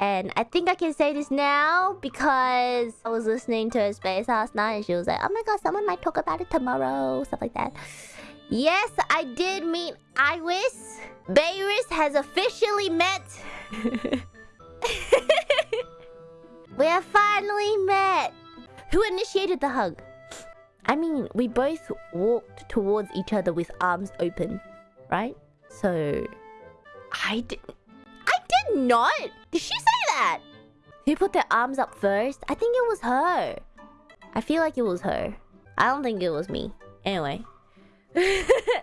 And I think I can say this now because I was listening to her space last night and she was like, oh my god, someone might talk about it tomorrow, stuff like that. Yes, I did meet Iris. Bayris has officially met. we have finally met. Who initiated the hug? I mean, we both walked towards each other with arms open, right? So, I did. I did not. Did she that? Who put their arms up first? I think it was her. I feel like it was her. I don't think it was me. Anyway.